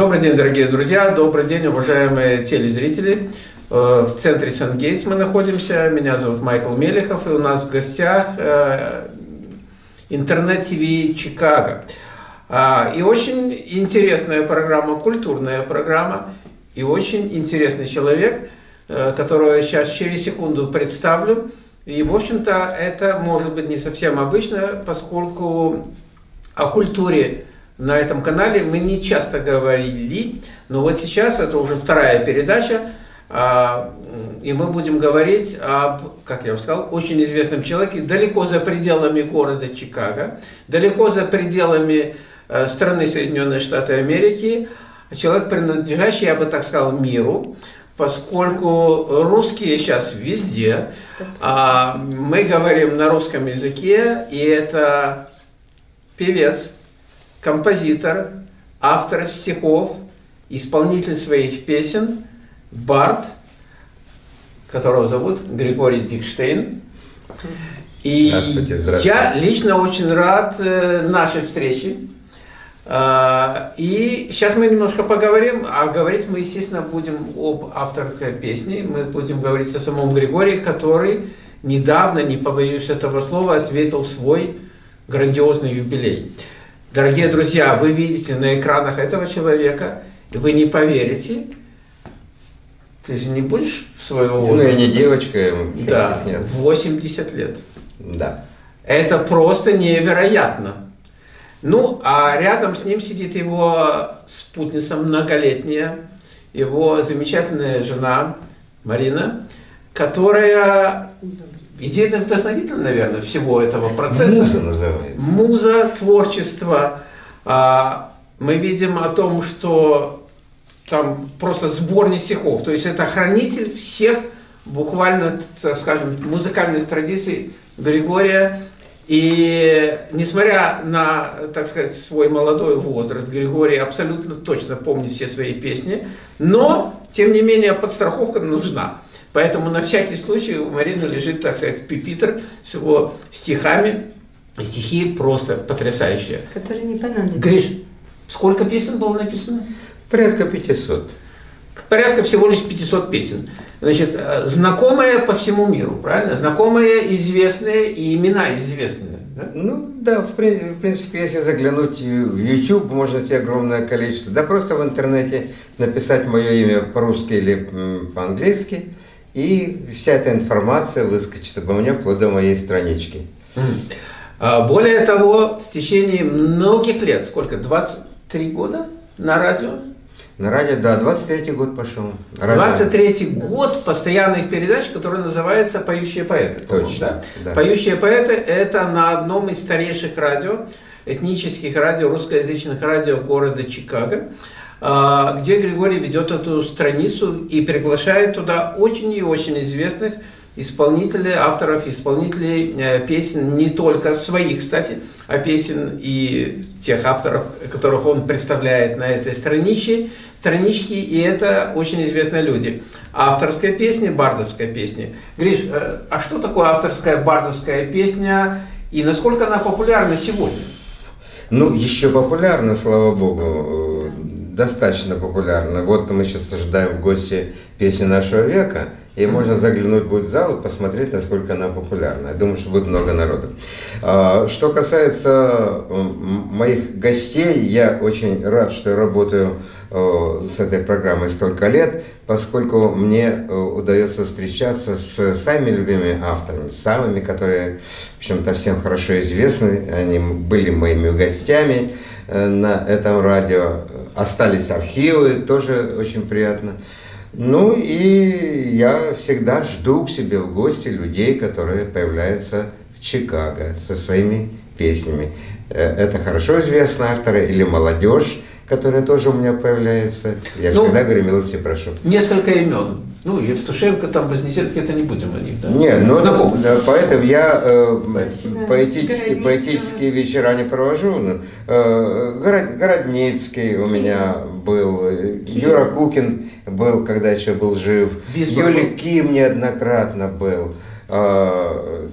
Добрый день, дорогие друзья, добрый день, уважаемые телезрители. Э, в центре Сан-Гейтс мы находимся, меня зовут Майкл Мелехов, и у нас в гостях э, интернет-ТВ Чикаго. А, и очень интересная программа, культурная программа, и очень интересный человек, э, которого я сейчас через секунду представлю. И, в общем-то, это может быть не совсем обычно, поскольку о культуре на этом канале мы не часто говорили, но вот сейчас это уже вторая передача, а, и мы будем говорить об, как я уже сказал, очень известном человеке, далеко за пределами города Чикаго, далеко за пределами э, страны Соединенные Штаты Америки, человек, принадлежащий, я бы так сказал, миру, поскольку русские сейчас везде, а мы говорим на русском языке, и это певец, композитор, автор стихов, исполнитель своих песен, бард, которого зовут Григорий Дикштейн. И здравствуйте, здравствуйте. я лично очень рад э, нашей встрече. А, и сейчас мы немножко поговорим, а говорить мы, естественно, будем об авторской песни. Мы будем говорить о самом Григории, который недавно, не побоюсь этого слова, ответил свой грандиозный юбилей. Дорогие друзья, вы видите на экранах этого человека, и вы не поверите, ты же не будешь в своего возраста? Ну, я не девочка, да, нет. 80 лет. Да. Это просто невероятно. Ну, а рядом с ним сидит его спутница многолетняя, его замечательная жена Марина, которая идейный вдохновитель, наверное, всего этого процесса. Муза называется. Муза, творчество. А, мы видим о том, что там просто сборник стихов. То есть это хранитель всех буквально, так скажем, музыкальных традиций Григория. И несмотря на, так сказать, свой молодой возраст, Григорий абсолютно точно помнит все свои песни, но, тем не менее, подстраховка нужна. Поэтому на всякий случай у Марины лежит, так сказать, пипитр с его стихами. Стихи просто потрясающие. Которые не понадобятся. Гриш, сколько песен было написано? Порядка 500. Порядка всего лишь 500 песен. Значит, э, знакомые по всему миру, правильно? Знакомые, известные и имена известные. Да? Ну да, в, принципе, если заглянуть в YouTube, можно найти огромное количество. Да просто в интернете написать мое имя по-русски или по-английски – и вся эта информация выскочит обо мне вплоть до моей странички. А, более того, в течение многих лет, сколько, 23 года на радио? На радио, да, 23-й год пошел. 23-й год постоянных передач, который называется «Поющие поэты». Точно, да? да. «Поющие поэты» – это на одном из старейших радио, этнических радио, русскоязычных радио города Чикаго. А, где Григорий ведет эту страницу и приглашает туда очень и очень известных исполнителей, авторов, исполнителей э, песен, не только своих, кстати, а песен и тех авторов, которых он представляет на этой страничке, страничке, и это очень известные люди. Авторская песня, бардовская песня. Гриш, э, а что такое авторская бардовская песня и насколько она популярна сегодня? Ну, еще популярна, слава богу достаточно популярна. Вот мы сейчас ожидаем в гости песни нашего века, и можно заглянуть будет в зал и посмотреть, насколько она популярна. Я думаю, что будет много народу. А, что касается моих гостей, я очень рад, что я работаю с этой программой столько лет, поскольку мне удается встречаться с самыми любимыми авторами, самыми, которые, в общем-то, всем хорошо известны, они были моими гостями э, на этом радио остались архивы, тоже очень приятно. Ну и я всегда жду к себе в гости людей, которые появляются в Чикаго со своими песнями. Э, это хорошо известные авторы или молодежь, которая тоже у меня появляется. Я ну, всегда говорю, милости прошу. Несколько имен. Ну, Евтушенко, там, Вознесенский, это не будем о них, да? Нет, ну, да, поэтому я э, поэтические, поэтические вечера не провожу. Ну, э, Город, Городницкий у меня был, Юра Кукин был, когда еще был жив, Юлий Ким неоднократно был. Э,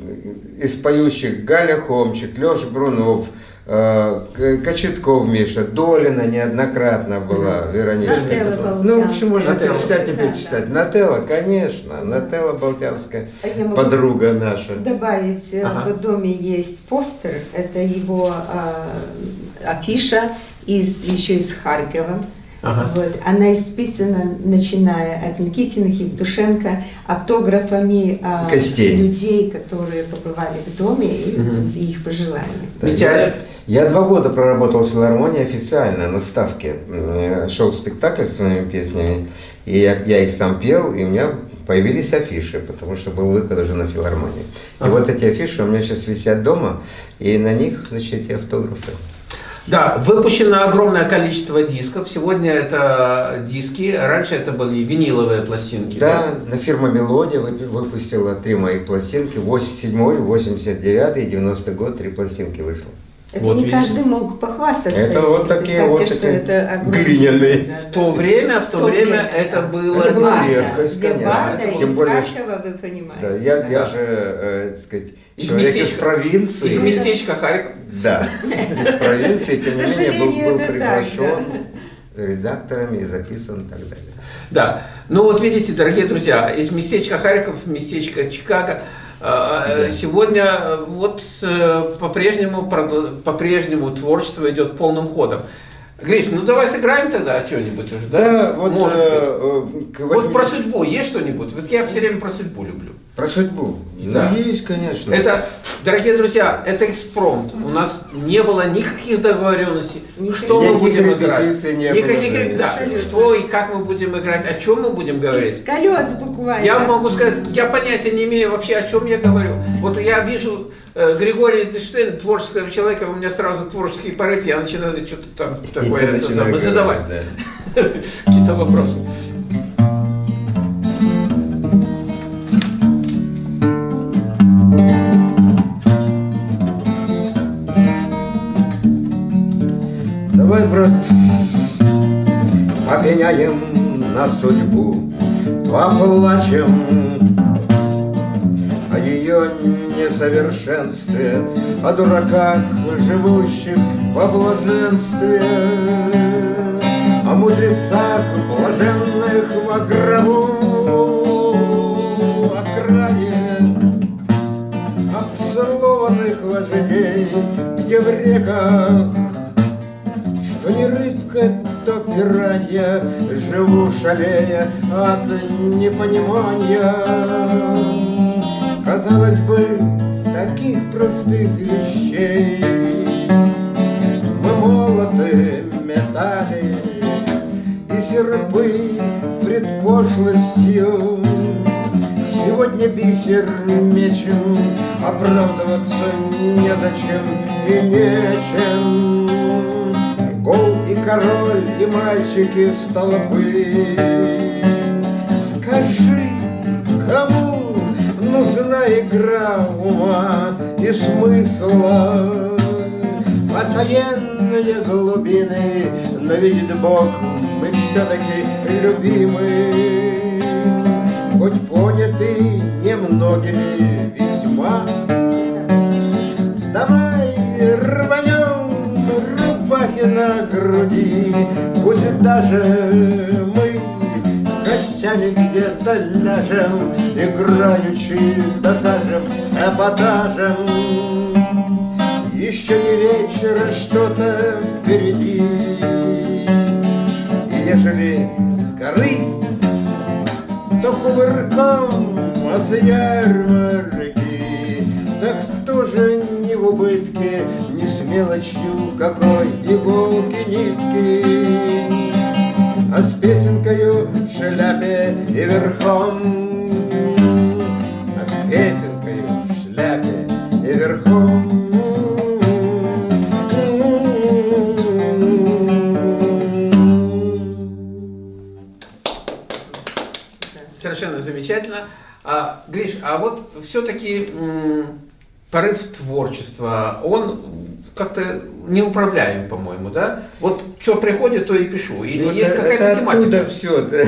из поющих Галя Хомчик, Леша Брунов, э, Кочетков Миша, Долина неоднократно была, mm-hmm. Вероничка. Нателла Ну, в общем, можно перечислять и перечислять. Нателла, конечно, Нателла Балтянская, а подруга наша. Добавить, э, ага. в доме есть постер, это его э, афиша из, еще из Харькова. Ага. Вот. Она исписана, начиная от Никитиных, Евтушенко, автографами а, людей, которые побывали в доме, и угу. их пожелания. Да, я, я два года проработал в филармонии официально на ставке. Шел спектакль с своими песнями, и я, я их сам пел, и у меня появились афиши, потому что был выход уже на филармонии. Ага. И вот эти афиши у меня сейчас висят дома, и на них, значит, эти автографы. Да, выпущено огромное количество дисков. Сегодня это диски, раньше это были виниловые пластинки. Да, да? фирма Мелодия выпустила три моих пластинки. 87 89 и 90 год три пластинки вышло. Это вот не видите. каждый мог похвастаться. Это этим. вот такие вот что такие это глиняные. В то время, в то, время, время это было это была редкость, конечно. Тем более, Харькова, вы понимаете. Да, я, да. я же, э, так сказать, из человек местечка, из провинции. Из местечка Харьков. Да, из провинции, тем не менее, был, был приглашен редакторами и записан и так далее. Да, ну вот видите, дорогие друзья, из местечка Харьков, местечко Чикаго, а, а, сегодня э, вот э, по-прежнему по-прежнему творчество идет полным ходом. Гриш, ну давай сыграем тогда что-нибудь уже, да? Да, вот, Может э, быть. Э, вот про судьбу есть что-нибудь? Вот я все время про судьбу люблю. Про судьбу? Да. Ну, есть, конечно. Это, дорогие друзья, это экспромт. У нас не было никаких договоренностей, никаких что мы будем играть. Не никаких было, да. Что и как мы будем играть, о чем мы будем говорить. Из колес буквально. Я могу сказать, я понятия не имею вообще, о чем я говорю. Вот я вижу э, Григория Эйнштейна, творческого человека, у меня сразу творческий порыв, я начинаю что-то там такое это, там, задавать. Да. Какие-то вопросы. Попеняем на судьбу, поплачем о ее несовершенстве, о дураках, живущих во блаженстве, о мудрецах, блаженных во гробу, о крае обцелованных вождей, где в реках не рыбка, то пиранья, Живу шалея от непонимания. Казалось бы, таких простых вещей Мы молоты метали И серпы пред пошлостью Сегодня бисер мечем Оправдываться незачем и нечем король, и мальчики с толпы. Скажи, кому нужна игра ума и смысла? Потаенные глубины, но видит Бог, мы все-таки любимы. Хоть поняты немногими весьма, Давай рванем на груди, Пусть даже мы гостями где-то ляжем, Играючи докажем саботажем. Еще не вечер, что-то впереди, И ежели с горы, то кувырком, а с ярмарки, Так тоже не в убытке, не с мелочью какой иголки нитки, А с песенкою в шляпе и верхом, А с песенкою в шляпе и верхом. Совершенно замечательно. А, Гриш, а вот все-таки порыв творчества, он как-то неуправляем, по-моему, да? Вот что приходит, то и пишу. Или вот есть какая-то тематика? все. Это...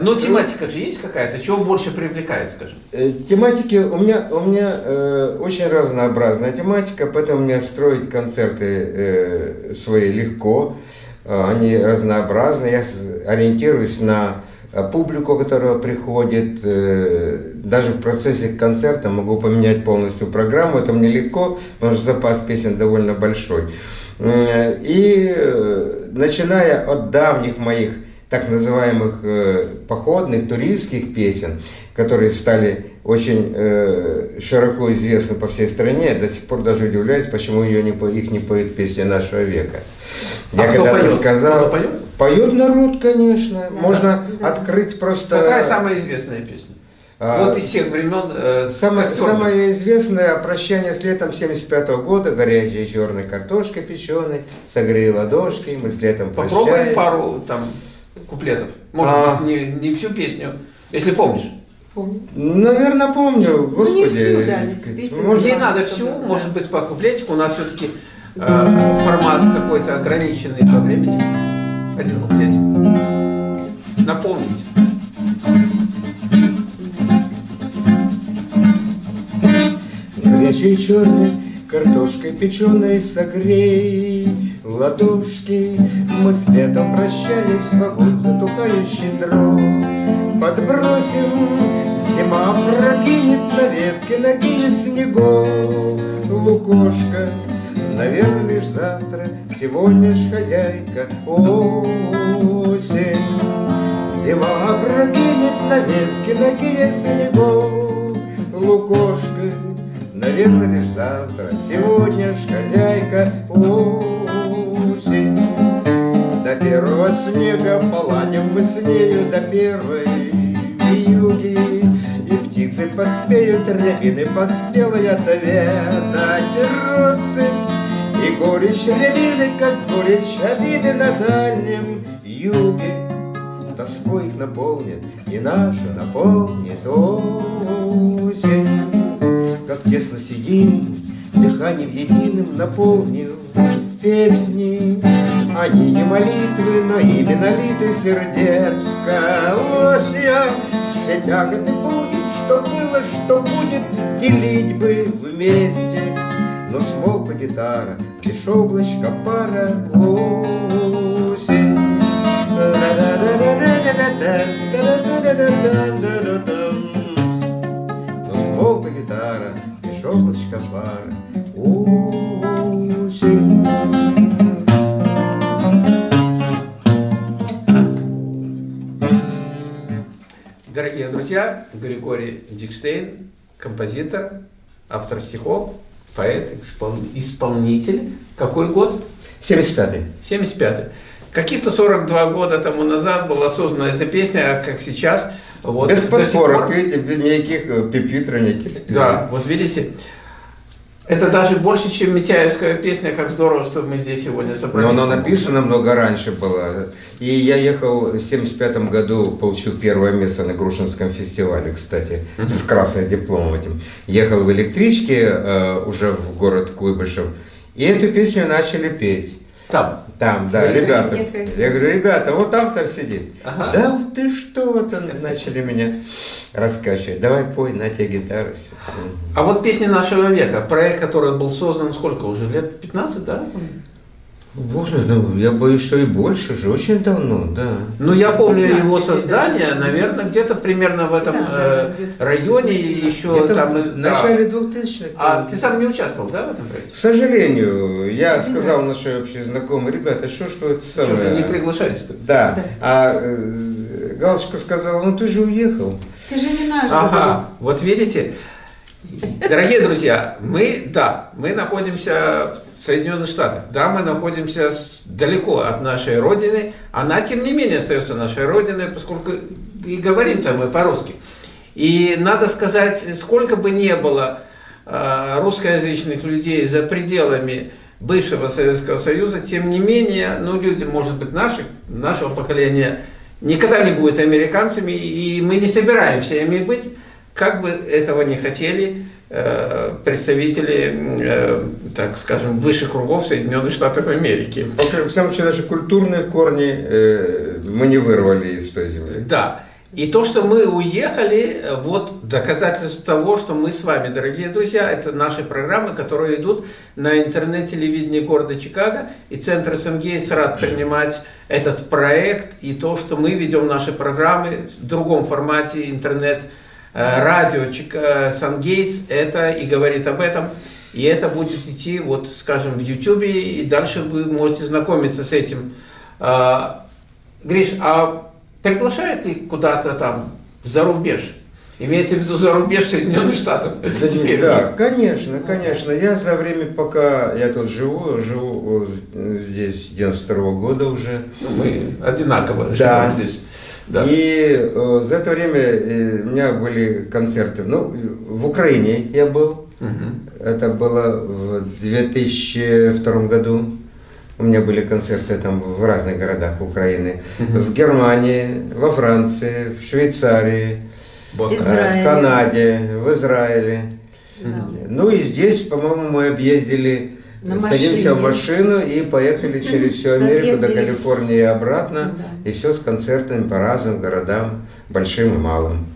Ну, тематика же есть какая-то, чего больше привлекает, скажем? Э, тематики, у меня, у меня э, очень разнообразная тематика, поэтому мне строить концерты э, свои легко, э, они разнообразны, я ориентируюсь на публику, которая приходит, э, даже в процессе концерта могу поменять полностью программу, это мне легко, потому что запас песен довольно большой. И начиная от давних моих так называемых э, походных, туристских песен, которые стали очень э, широко известны по всей стране. До сих пор даже удивляюсь, почему ее не, их не поют песни нашего века. Я а когда-то сказал... Кто поет? Поет народ, конечно. Да, Можно да. открыть просто... Какая самая известная песня? А, вот из всех времен э, самое, самое известное «Прощание с летом 75 -го года», горячей черной картошкой печеной, согрей ладошки, мы с летом прощаемся. Попробуй пару там куплетов. Может а... быть, не, не всю песню, если помнишь. Помню. Наверное, помню. Господи. Ну, не всю, да, действительно. Может, не надо всю, да. может быть, по куплетику. У нас все-таки э, формат какой-то ограниченный по времени. Один куплетик. Напомнить. Горячий черный Картошкой печеной согрей ладошки Мы с летом прощались в огонь затухающий дров. Подбросим, зима прокинет на ветке накинет снегов. Лукошка, наверное, лишь завтра, сегодня ж хозяйка осень. Зима прокинет на ветке накинет снегов. Лукошка, Наверное, лишь завтра, сегодня ж хозяйка осень. Первого снега поладим мы с нею до первой вьюги. И птицы поспеют, рябины поспелой отведать россыпь. И горечь рябины, как горечь обиды на дальнем юге. Тоской их наполнит, и наша наполнит осень как тесно сидим, Дыханием единым наполнил песни. Они не молитвы, но именно литы сердец колосья. Все тяготы будет, что было, что будет, Делить бы вместе. Но смолкла гитара, лишь облачко пара осень. Смолкла гитара, лишь облачко пара. Осень. Дорогие друзья, Григорий Дикштейн, композитор, автор стихов, поэт, исполнитель. Какой год? 75-й. 75-й. Каких-то 42 года тому назад была создана эта песня, а как сейчас – вот, Без подпорок, пор... видите, никаких э, пипитра, никаких. Да, вот видите, это даже больше, чем Митяевская песня, как здорово, что мы здесь сегодня собрались. Но она написана много раньше была. И я ехал в 75 году, получил первое место на Грушинском фестивале, кстати, с красным дипломом этим. Ехал в электричке э, уже в город Куйбышев, и эту песню начали петь. Там? Там, да, Вы ребята. Я говорю, ребята, вот автор сидит. Ага. Да ты что, вот они начали меня раскачивать. Давай пой, на тебе гитару. Все. А вот песни нашего века, проект, который был создан сколько уже, лет 15, да? Боже, ну, я боюсь, что и больше же, очень давно, да. Ну, я помню его создание, да. наверное, где-то примерно в этом да, э, районе, еще там... В начале да. 2000-х. А ты сам не участвовал, да, в этом проекте? К сожалению, я сказал нашей общей знакомой, ребята, что, что это самое... Что, не приглашались -то? Да, да. а э, Галочка сказала, ну ты же уехал. Ты же не наш. Ага, вот видите, Дорогие друзья, мы, да, мы находимся в Соединенных Штатах, да, мы находимся далеко от нашей Родины, она, тем не менее, остается нашей Родиной, поскольку и говорим-то мы по-русски. И надо сказать, сколько бы ни было э, русскоязычных людей за пределами бывшего Советского Союза, тем не менее, ну, люди, может быть, наших, нашего поколения никогда не будут американцами, и мы не собираемся ими быть, как бы этого не хотели э, представители, э, так скажем, высших кругов Соединенных Штатов Америки. В всяком случае, наши культурные корни э, мы не вырвали из той земли. Да. И то, что мы уехали, вот доказательство того, что мы с вами, дорогие друзья, это наши программы, которые идут на интернет-телевидении города Чикаго, и Центр СНГейс рад принимать этот проект, и то, что мы ведем наши программы в другом формате, интернет, э, радио Сангейтс, это и говорит об этом. И это будет идти, вот, скажем, в YouTube, и дальше вы можете знакомиться с этим. А, Гриш, а приглашают ли куда-то там за рубеж? Имеется в виду за рубеж Соединенных Штатов? Теперь да, конечно, конечно. Я за время, пока я тут живу, живу здесь 92 -го года уже. Ну, мы одинаково да. живем здесь. Да. И э, за это время э, у меня были концерты. Ну, в Украине я был. Угу. Это было в 2002 году. У меня были концерты там в разных городах Украины. Угу. В Германии, во Франции, в Швейцарии, вот. Израиль. в Канаде, в Израиле. Угу. Ну и здесь, по-моему, мы объездили, На садимся в машину и поехали через всю Америку до Калифорнии и обратно. Да. И все с концертами по разным городам, большим и малым.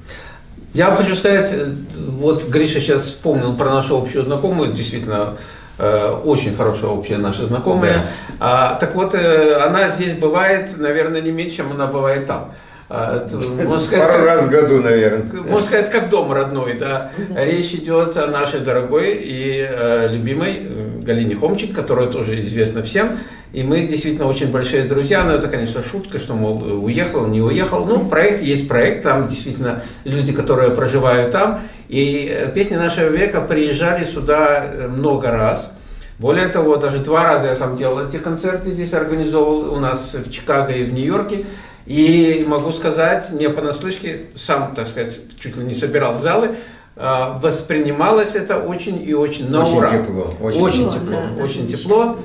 Я хочу сказать, вот Гриша сейчас вспомнил про нашу общую знакомую, действительно, Э, очень хорошая общая наша знакомая. Да. А, так вот, э, она здесь бывает, наверное, не меньше, чем она бывает там. А, можно сказать, Пару как, раз в году, наверное. Можно сказать, как дом родной, да. Речь идет о нашей дорогой и э, любимой э, Галине Хомчик, которая тоже известна всем. И мы действительно очень большие друзья, но это, конечно, шутка, что, мол, уехал, не уехал. Ну, проект есть проект, там действительно люди, которые проживают там. И э, песни нашего века приезжали сюда э, много раз. Более того, даже два раза я сам делал эти концерты здесь, организовывал у нас в Чикаго и в Нью-Йорке. И могу сказать, не понаслышке, сам, так сказать, чуть ли не собирал залы, воспринималось это очень и очень на очень ура. Тепло, очень, очень тепло. Да, очень тепло.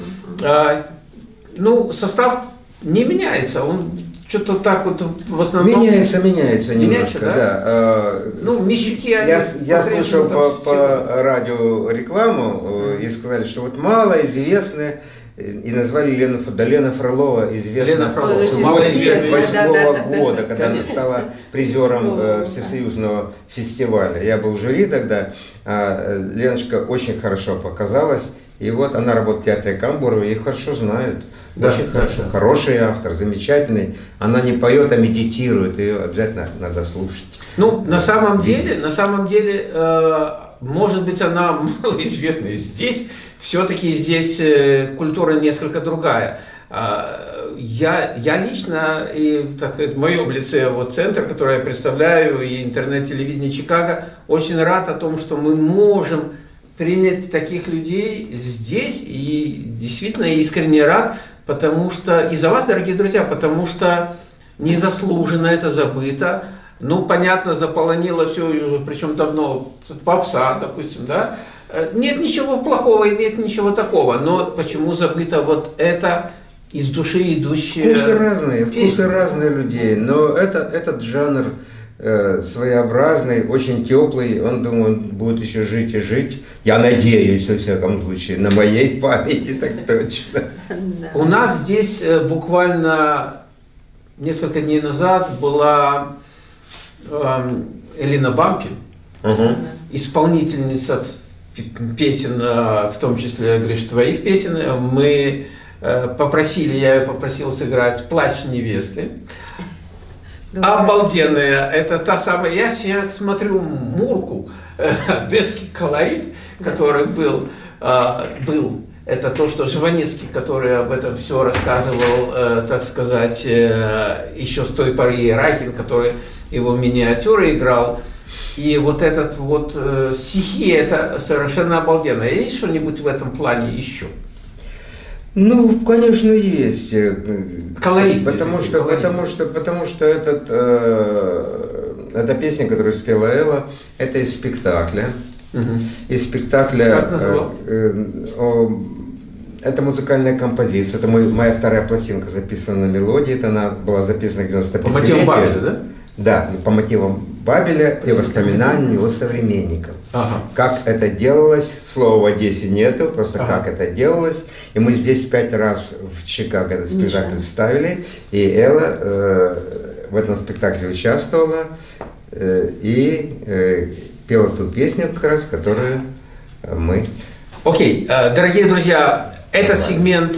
А, ну, состав не меняется, он что-то так вот в основном... Меняется, меняется немножко, да? да. А, ну, Мещуки, они... Я, я слышал по, по радио рекламу, mm. и сказали, что вот малоизвестные, и назвали Лену, да, Лена Фролова, известная Лена Фролова, с 1988 года, когда она стала призером э, Всесоюзного фестиваля. Я был в жюри тогда, а Леночка очень хорошо показалась, и вот она работает в театре Камбурова, и хорошо знают. Да, Очень да, хорошо. Да. Хороший автор, замечательный. Она не поет, а медитирует. Ее обязательно надо слушать. Ну, на самом деле, на самом деле, э, может быть, она малоизвестная здесь. Все-таки здесь э, культура несколько другая. Э, я, я лично, и так сказать, в моем лице вот центр, который я представляю, и интернет-телевидение Чикаго, очень рад о том, что мы можем принять таких людей здесь, и действительно искренне рад, потому что, и за вас, дорогие друзья, потому что незаслуженно это забыто, ну, понятно, заполонило все, причем давно, попса, допустим, да, нет ничего плохого и нет ничего такого, но почему забыто вот это из души идущее? Вкусы разные, вкусы разные людей, но это, этот жанр, Э, своеобразный, очень теплый. Он, думаю, будет еще жить и жить. Я надеюсь, во всяком случае, на моей памяти так точно. У нас здесь э, буквально несколько дней назад была эм, Элина Бампин, исполнительница песен, э, в том числе, говоришь, твоих песен. Мы попросили, я ее попросил сыграть «Плач невесты». Обалденная. Это та самая, я сейчас смотрю Мурку, э, детский колорит, который был, э, был. Это то, что Жванецкий, который об этом все рассказывал, э, так сказать, еще с той поры, Райкин, который его миниатюры играл. И вот этот вот стихи, это совершенно обалденно. Есть что-нибудь в этом плане еще? Ну, конечно, есть. Э, колорит. Потому что, колорит. потому что, потому что этот, э, эта песня, которую спела Элла, это из спектакля. Угу. Из спектакля. Как э, э, о, это музыкальная композиция. Это мой, моя вторая пластинка записана на мелодии. Это она была записана в 95 По мотивам Бабеля, да? Да, по мотивам Бабеля и воспоминаний его современников. Ага. Как это делалось, слова в Одессе нету, просто ага. как это делалось. И мы здесь пять раз в Чикаго этот спектакль Миша. ставили, и Элла э, в этом спектакле участвовала э, и э, пела ту песню, как раз, которую мы... Окей, okay. дорогие друзья, этот сегмент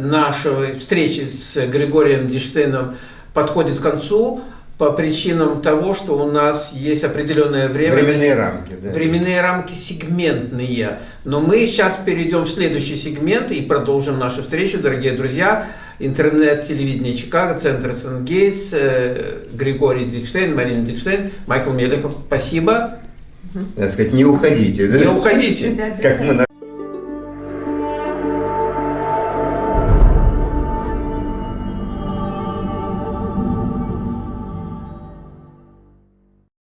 нашей встречи с Григорием Диштейном подходит к концу по причинам того, что у нас есть определенное время. Временные рамки, да. Временные рамки сегментные. Но мы сейчас перейдем в следующий сегмент и продолжим нашу встречу, дорогие друзья. Интернет, телевидение Чикаго, Центр Сан-Гейтс, э, Григорий Дикштейн, Марина Дикштейн, Майкл Мелехов. Спасибо. Надо сказать, не уходите, да? Не уходите. Как мы